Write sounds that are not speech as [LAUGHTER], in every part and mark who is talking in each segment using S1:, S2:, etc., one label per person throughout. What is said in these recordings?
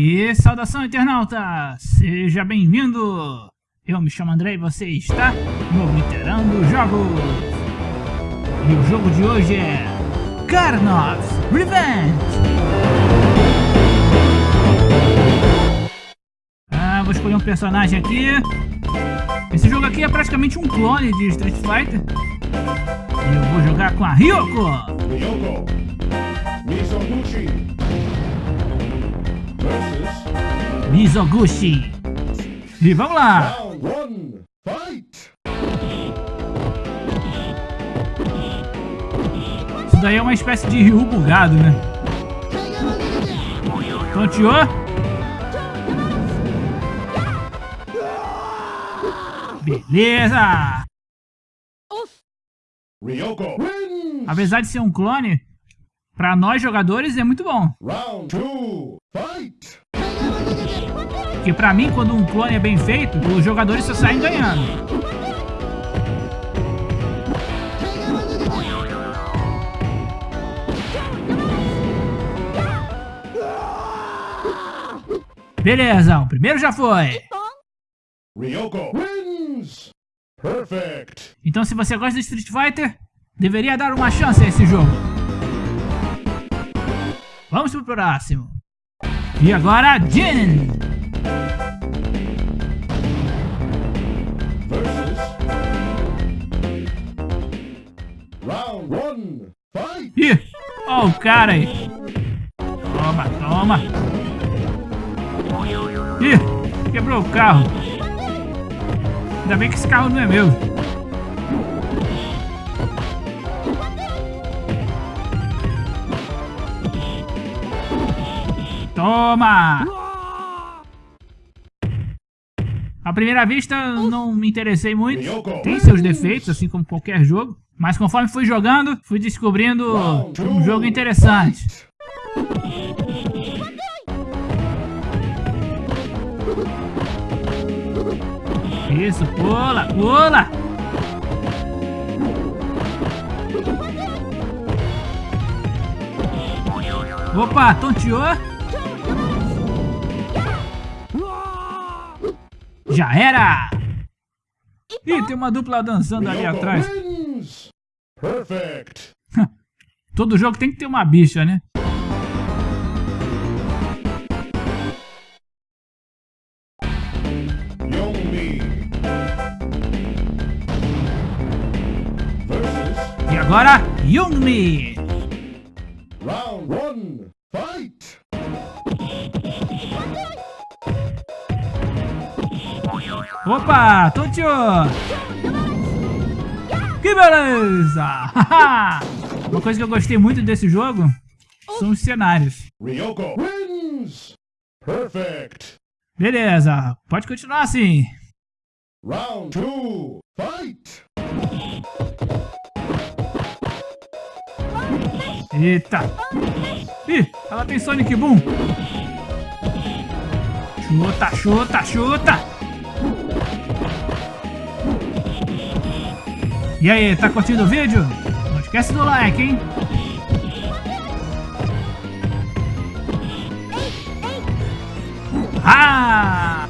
S1: E saudação internauta, seja bem-vindo! Eu me chamo André e você está no Obliterando Jogos! E o jogo de hoje é Karnov's Revenge! Ah, vou escolher um personagem aqui. Esse jogo aqui é praticamente um clone de Street Fighter. E eu vou jogar com a Ryoko!
S2: Ryoko Mizoguchi
S1: Mizoguchi! E vamos lá!
S2: round one. Fight!
S1: Isso daí é uma espécie de Ryu bugado, né? Tonteou? Beleza!
S2: Ryoko.
S1: Apesar de ser um clone, pra nós jogadores é muito bom.
S2: Round two. Fight!
S1: Porque pra mim, quando um clone é bem feito, os jogadores só saem ganhando. Beleza, o primeiro já foi.
S2: Ryoko wins. Perfect.
S1: Então se você gosta de Street Fighter, deveria dar uma chance a esse jogo. Vamos pro próximo. E agora, Jin.
S2: Round one. Fight!
S1: Ih, ó o cara aí. Toma, toma. Ih, quebrou o carro. Ainda bem que esse carro não é meu. Toma! À primeira vista, não me interessei muito. Tem seus defeitos, assim como qualquer jogo. Mas conforme fui jogando, fui descobrindo um jogo interessante. Isso, pula, pula! Opa, tonteou? Já era! Ih, tem uma dupla dançando ali atrás.
S2: Perfect. [LAUGHS]
S1: Todo jogo tem que ter uma bicha, né? E agora, Youngmi!
S2: round one. Fight!
S1: Opa, tonteou! Que beleza! [LAUGHS] Uma coisa que eu gostei muito desse jogo são os cenários.
S2: Ryoko wins. Perfect.
S1: Beleza, pode continuar assim.
S2: Round two. Fight!
S1: Eita! Ih, ela tem Sonic Boom! Chuta, chuta, chuta! E aí, tá curtindo o vídeo? Não esquece do like, hein? Ah!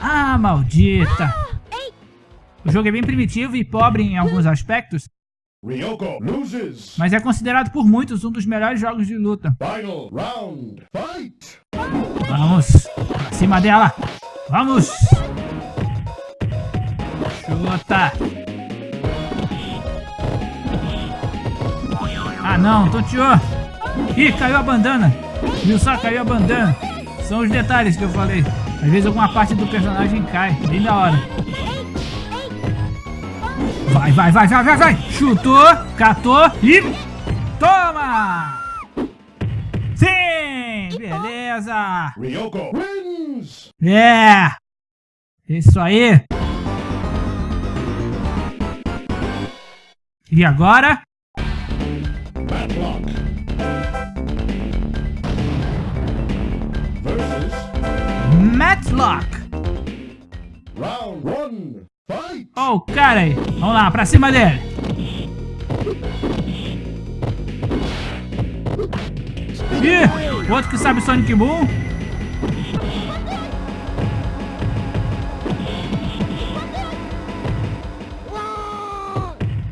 S1: Ah, maldita! O jogo é bem primitivo e pobre em alguns aspectos,
S2: Ryoko loses.
S1: mas é considerado por muitos um dos melhores jogos de luta.
S2: Final round. Fight!
S1: Vamos, pra cima dela! Vamos! Chuta! Ah não, tonteou! Ih, caiu a bandana! Viu só, caiu a bandana! São os detalhes que eu falei. Às vezes alguma parte do personagem cai, bem da hora. Vai, vai, vai, vai, vai, vai. Chutou, catou e... Toma! Sim! Beleza!
S2: Ryoko wins!
S1: É! Isso aí! E agora?
S2: Matlock. Versus...
S1: Matlock!
S2: Round 1!
S1: Oh, o cara aí. Vamos lá, pra cima dele. Ih, outro que sabe Sonic Boom.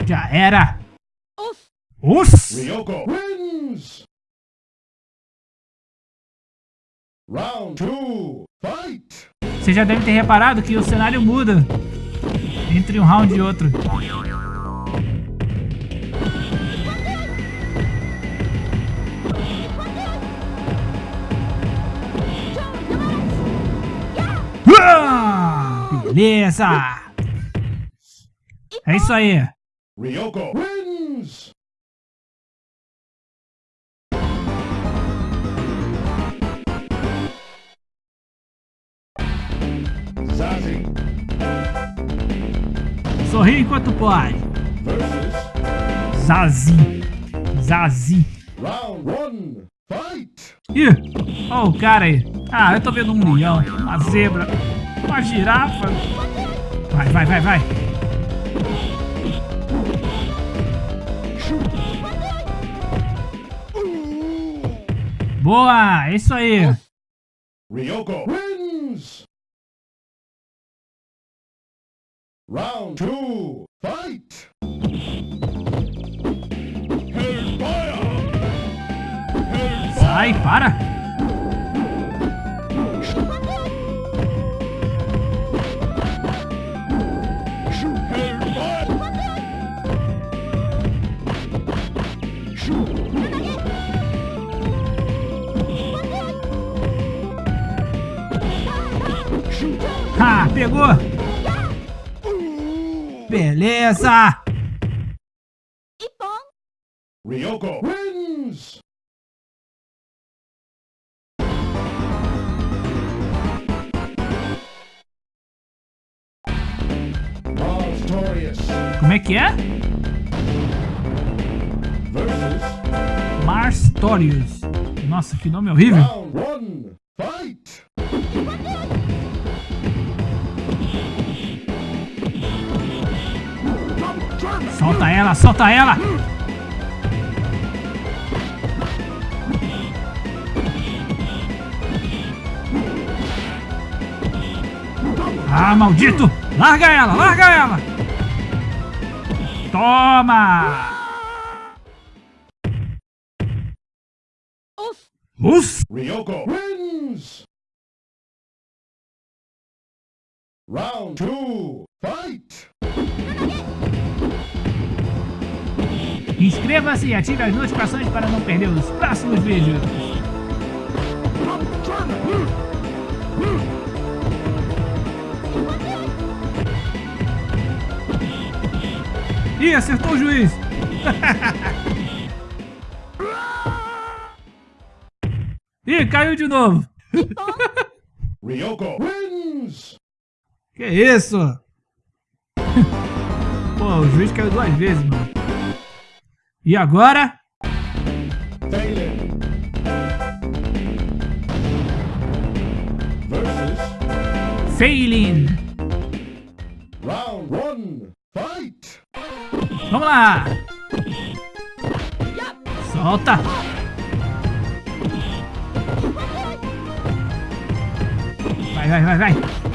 S1: Já era. Uf.
S2: Ryoko wins. Round two. fight.
S1: Você já deve ter reparado que o cenário muda entre um round e outro. Ah, Beleza! É isso aí.
S2: Ryoko wins!
S1: Sorri enquanto pode.
S2: versus
S1: Zazi. Zazi.
S2: round one, fight!
S1: Ih, ó o cara aí. Ah, eu tô vendo um leão, uma zebra, uma girafa. Vai, vai, vai, vai. Boa, é isso aí.
S2: Ryoko wins! Round two, fight!
S1: Sai, para. Ha, pegou. Beleza.
S2: Ryoko wins!
S1: Como é que é?
S2: versus
S1: Marstorius. Nossa, que nome horrível.
S2: round one, fight!
S1: Solta ela, solta ela. Ah, maldito! Larga ela, larga ela! Toma! Uff!
S2: Ryoko wins! Round two, fight!
S1: Inscreva-se e ative as notificações para não perder os próximos vídeos. Ih, acertou o juiz! [LAUGHS] Ih, caiu de novo!
S2: Ryoko wins!
S1: Que isso? [LAUGHS] Pô, o juiz caiu duas vezes, mano. E agora?
S2: Phelan versus
S1: Failing!
S2: round one, fight!
S1: Vamos lá! Solta! Vai, vai, vai, vai!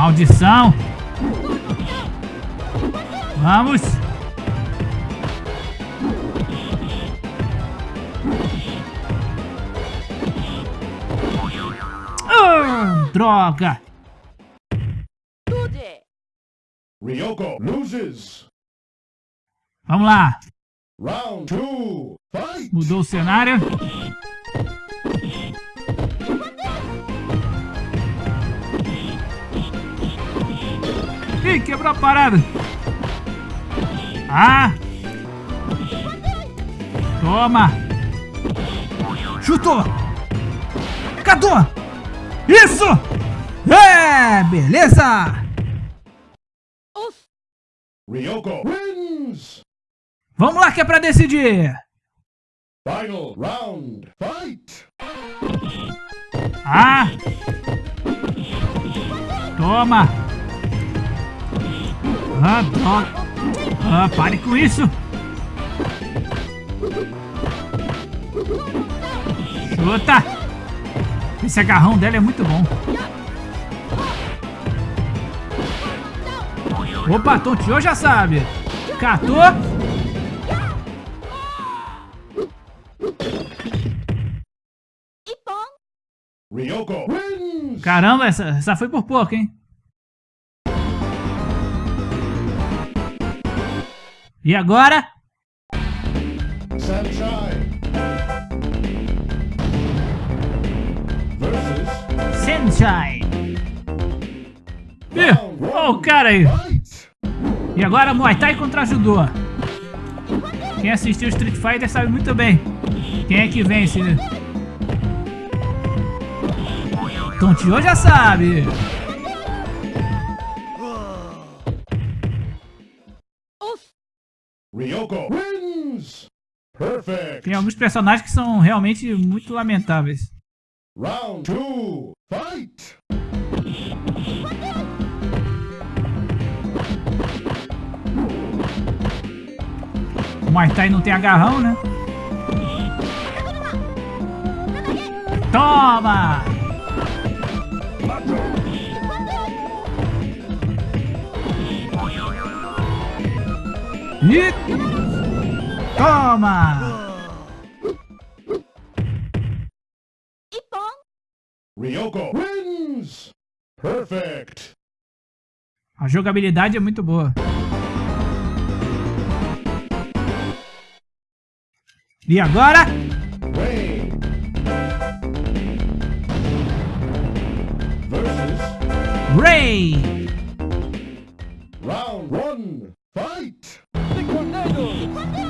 S1: Maldição! Vamos! Ah, droga!
S2: Ryoko loses!
S1: Vamos lá!
S2: Round two, fight!
S1: Mudou o cenário. Ih, quebrou a parada. Ah! Toma! Chutou! Catou! Isso! É! Beleza!
S2: Ryoko wins!
S1: Vamos lá que é pra decidir!
S2: Final round, fight!
S1: Ah! Toma! Ah, droga! Ah, pare com isso! Chuta! Esse agarrão dela é muito bom. Opa, tonteou já sabe. Catou. Caramba, essa, essa foi por pouco, hein? E agora?
S2: Sunshine versus
S1: Sunshine. Ih, ó o cara aí. E agora Muay Thai contra Judô. Quem assistiu Street Fighter sabe muito bem quem é que vence. Tonteou já sabe.
S2: Ryoko wins! Perfect!
S1: Tem alguns personagens que são realmente muito lamentáveis.
S2: Round two, fight!
S1: O Muay Thai não tem agarrão, né? Toma! E... Toma!
S2: Ryoko wins! Perfect!
S1: A jogabilidade é muito boa. E agora?
S2: Rain versus
S1: Ray!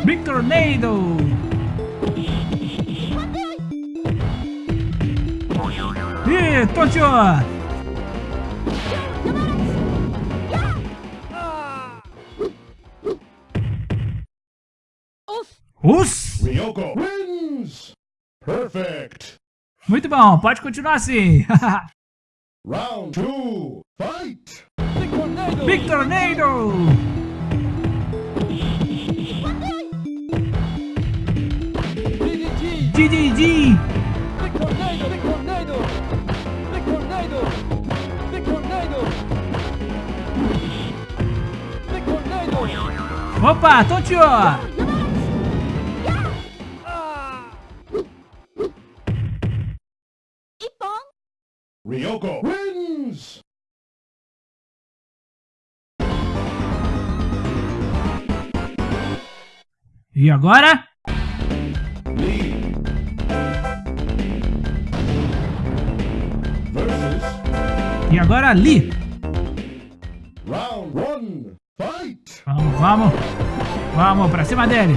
S1: Victor Nado! Ih, tonteou! Us!
S2: Ryoko wins! Perfect!
S1: Muito bom, pode continuar assim. [LAUGHS]
S2: Round two, fight!
S1: Victor Nado! GGG! Opa, tonteou!
S2: Ryoko wins!
S1: E agora?
S2: Lee versus
S1: E agora Lee!
S2: round one, fight!
S1: Vamos, vamos! Vamos, pra cima dele!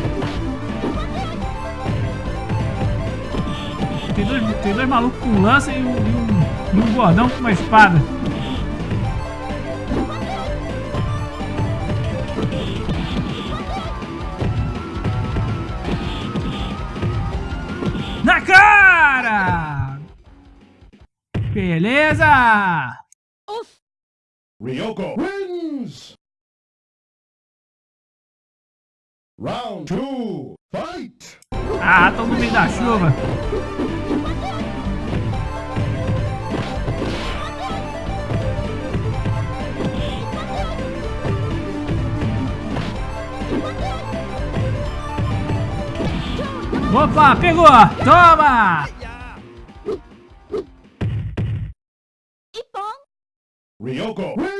S1: Tem dois, tem dois malucos com lança e um, e um, um gordão com uma espada. Na cara! Beleza!
S2: Ryoko wins! Round two, fight!
S1: Ah, tô no meio da chuva. Opa, pegou! Toma!
S2: Ryoko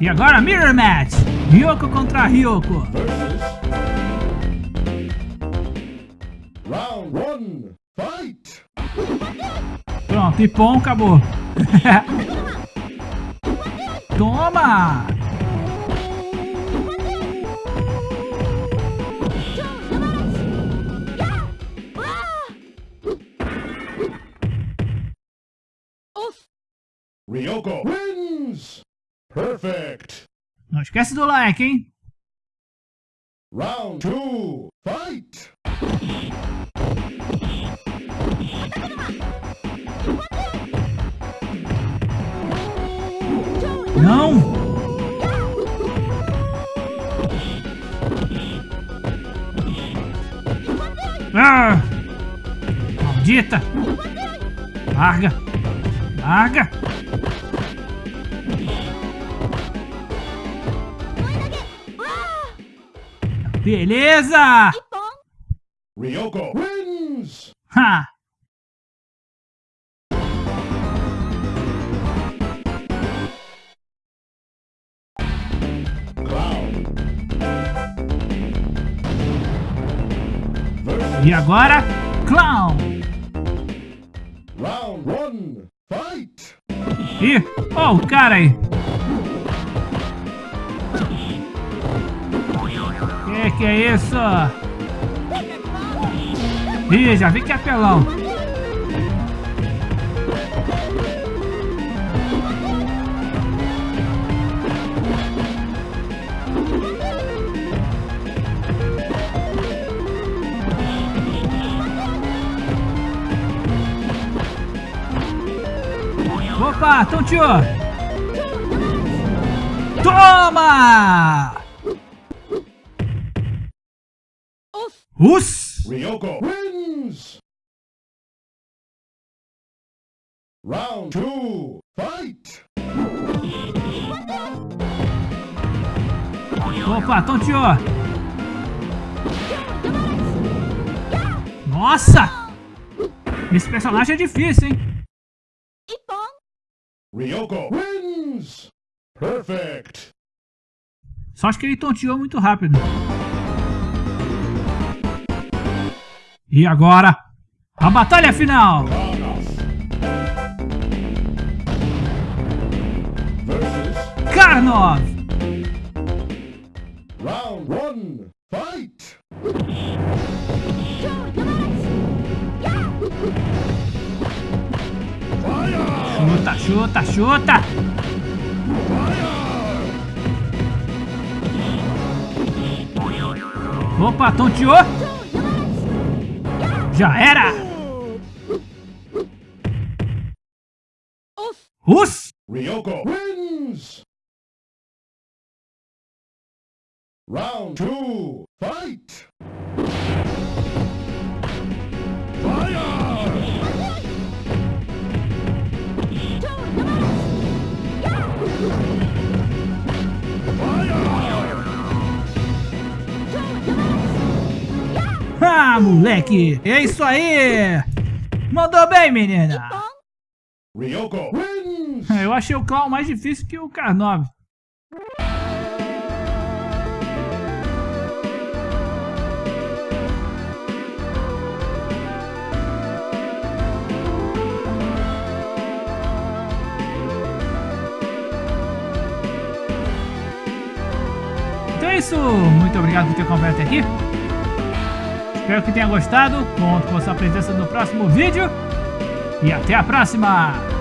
S1: E agora Mirror Match! Ryoko contra Ryoko.
S2: versus round one, fight!
S1: Pronto, Ipom acabou. [LAUGHS] Toma!
S2: Ryoko! Perfect!
S1: Não esquece do like, hein?
S2: Round two, fight!
S1: Não! Ah! Maldita! Larga! Larga! Beleza!
S2: Ryoko wins!
S1: Ha! E agora, Clown!
S2: round one, fight!
S1: Ih, ó o cara aí! Que que é isso? Ih, já vi que é apelão! Opa, tonteou! Toma! Us!
S2: Ryoko wins! Round two, fight!
S1: Opa, tonteou! Nossa! Esse personagem é difícil, hein?
S2: Ryoko wins! Perfect!
S1: Só acho que ele tonteou muito rápido. E agora, a batalha final! Karnov!
S2: round one, fight!
S1: Chuta, chuta, chuta! Opa, tonteou! Já era! Us!
S2: Ryoko wins! Round two, fight!
S1: Ah, moleque! É isso aí! Mandou bem, menina!
S2: Ryoko wins!
S1: Eu achei o clown mais difícil que o Karnov. Então é isso, muito obrigado por ter acompanhado até aqui. Espero que tenha gostado, conto com a sua presença no próximo vídeo. E até a próxima!